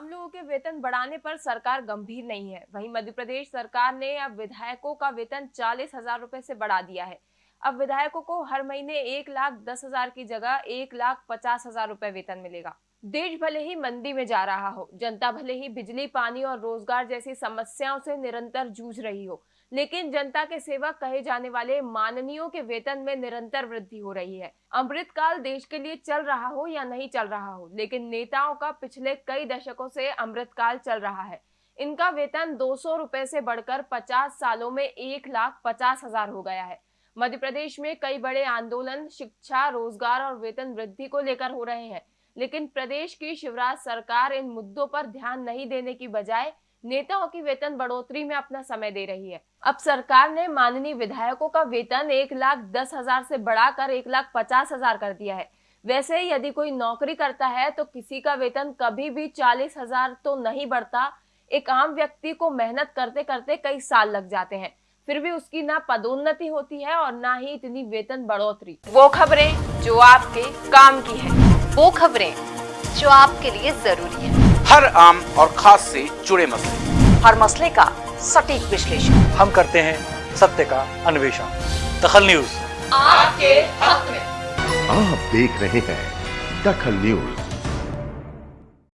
आम लोगों के वेतन बढ़ाने पर सरकार गंभीर नहीं है। वहीं मध्य प्रदेश सरकार ने अब विधायकों का वेतन चालीस हज़ार रूपए से बढ़ा दिया है। अब विधायकों को हर महीने एक लाख दस हज़ार की जगह एक लाख पचास हज़ार रूपए वेतन मिलेगा। देश भले ही मंदी में जा रहा हो, जनता भले ही बिजली, पानी और रोज़गार जैसी समस्याओं से निरंतर जूझ रही हो, लेकिन जनता के सेवक कहे जाने वाले माननीयों के वेतन में निरंतर वृद्धि हो रही है। अमृत काल देश के लिए चल रहा हो या नहीं चल रहा हो, लेकिन नेताओं का पिछले कई दशकों से अमृत काल चल रहा है। इनका वेतन दो सौ रुपए से बढ़कर पचास सालों में एक लाख पचास हज़ार हो गया है। मध्य प्रदेश में कई बड़े आंदोलन, शिक्षा, रोज़गार और वेतन वृद्धि को लेकर हो रहे हैं। लेकिन प्रदेश की शिवराज सरकार इन मुद्दों पर ध्यान नहीं देने की बजाय नेताओं की वेतन बढ़ोतरी में अपना समय दे रही है। अब सरकार ने माननीय विधायकों का वेतन एक लाख दस हज़ार से बढ़ाकर एक लाख पचास हज़ार कर दिया है। वैसे यदि कोई नौकरी करता है तो किसी का वेतन कभी भी चालीस हज़ार तो नहीं बढ़ता। एक आम व्यक्ति को मेहनत करते करते कई साल लग जाते हैं। फिर भी उसकी ना पदोन्नति होती है और ना ही इतनी वेतन बढ़ोतरी। वो खबरें जो आपके काम की है। वो खबरें जो आपके लिए ज़रूरी है। हर आम और खास से जुड़े मसले। हर मसले का सटीक विश्लेषण। हम करते हैं सत्य का अन्वेषण। दखल न्यूज़। आपके हक में। आप देख रहे हैं दखल न्यूज़।